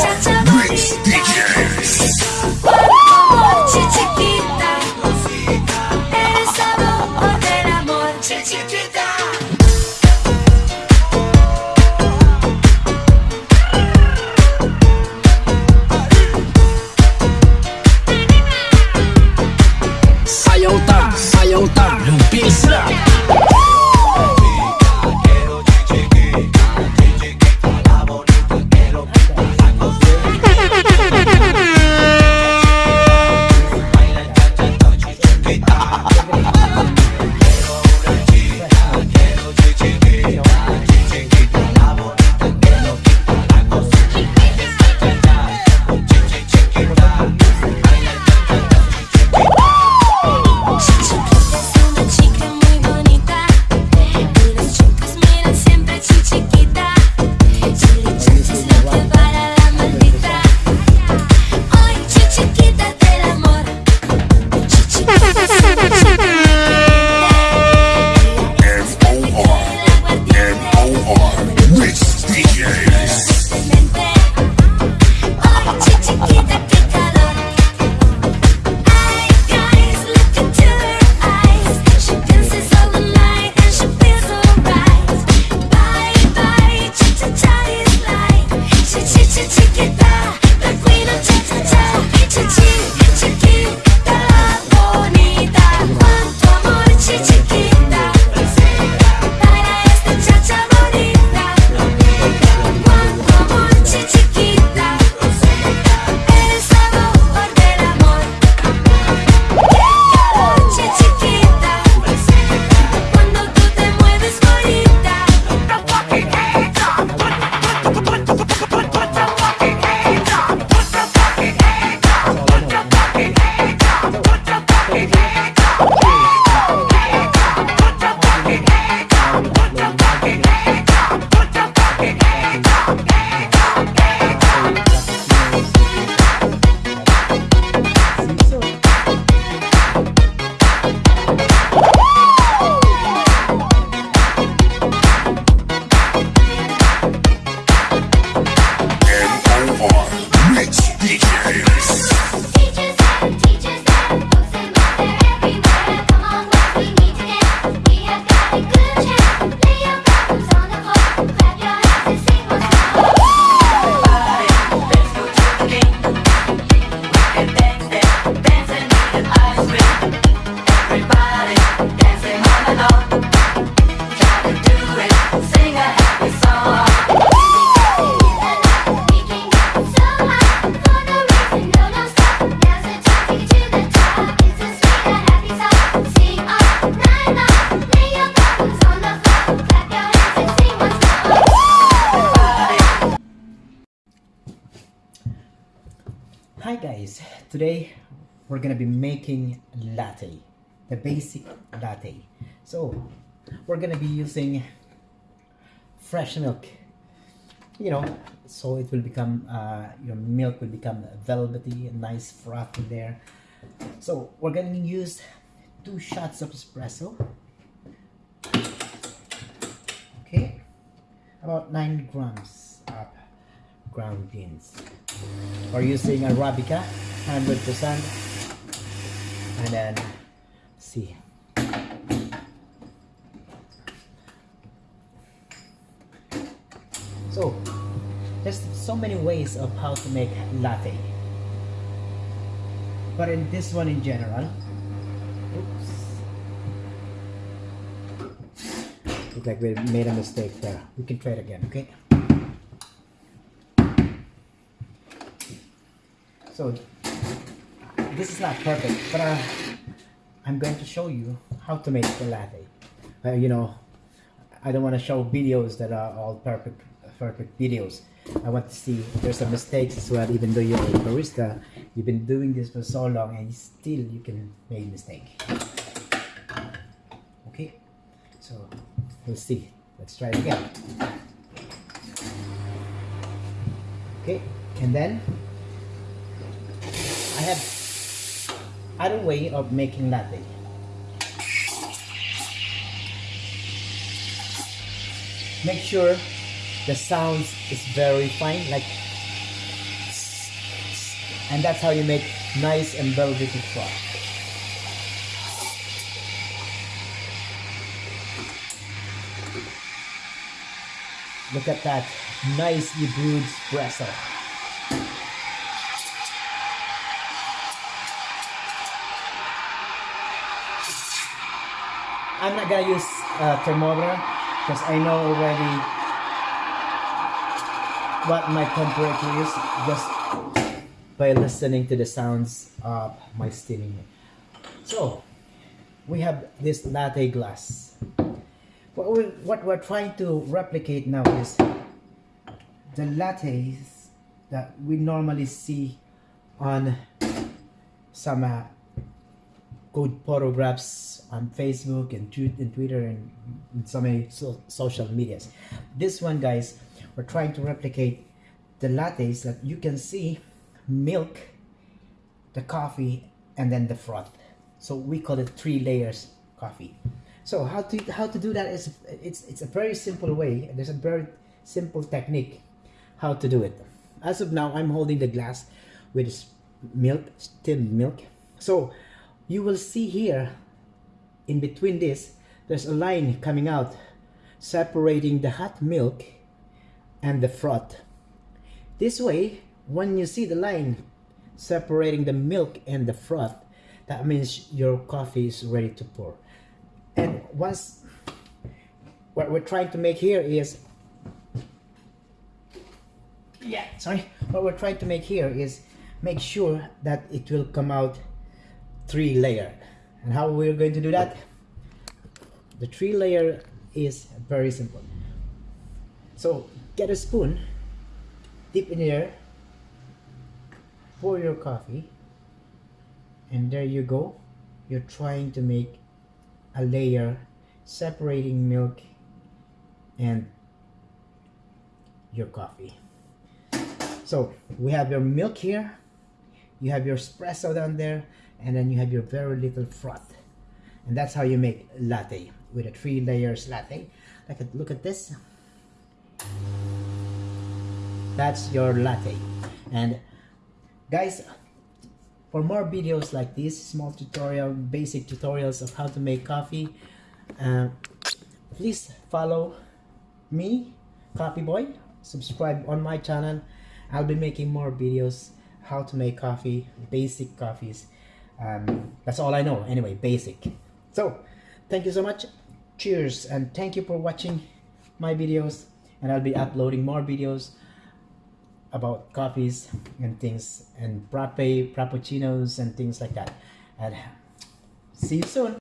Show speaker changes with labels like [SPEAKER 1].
[SPEAKER 1] 짝짝
[SPEAKER 2] Hi guys, today we're gonna be making latte, the basic latte. So we're gonna be using fresh milk, you know, so it will become, uh, your milk will become velvety and nice froth in there. So we're gonna use two shots of espresso. Okay, about nine grams of ground beans. We're using Arabica, 100%. And then, see. So, there's so many ways of how to make latte. But in this one in general, oops. Look like we made a mistake there. We can try it again, okay? So this is not perfect, but uh, I'm going to show you how to make the latte. Uh, you know, I don't want to show videos that are all perfect, perfect videos. I want to see if there's some mistakes as well. Even though you're a barista, you've been doing this for so long, and still you can make mistake. Okay, so we'll see. Let's try it again. Okay, and then I have other way of making latte. Make sure the sound is very fine, like, and that's how you make nice and velvety froth. Look at that nice brewed espresso. I'm not gonna use a thermometer because I know already what my temperature is just by listening to the sounds of my steaming. So we have this latte glass. What we're, what we're trying to replicate now is the lattes that we normally see on some uh, good photographs on Facebook and, and Twitter and, and so many so- social medias. This one, guys, we're trying to replicate the lattes that you can see milk, the coffee, and then the froth. So we call it three layers coffee. So how to how to do that is it's it's a very simple way. There's a very simple technique how to do it. As of now, I'm holding the glass with milk, steamed milk. So you will see here in between this, there's a line coming out separating the hot milk and the froth. This way, when you see the line separating the milk and the froth, that means your coffee is ready to pour. And once what we're trying to make here is yeah sorry what we're trying to make here is make sure that it will come out three layer and how we're going to do that? The three layer is very simple. So get a spoon dip in there pour your coffee and there you go. You're trying to make a layer separating milk and your coffee. So we have your milk here. You have your espresso down there and then you have your very little froth. And that's how you make latte with a three layers latte. Like look at this. That's your latte. And guys for more videos like this small tutorial basic tutorials of how to make coffee uh, please follow me coffee boy. Subscribe on my channel. I'll be making more videos how to make coffee basic coffees um, that's all i know. Anyway basic. So thank you so much. Cheers and thank you for watching my videos. And i'll be uploading more videos about coffees and things and frappe frappuccinos and things like that. And see you soon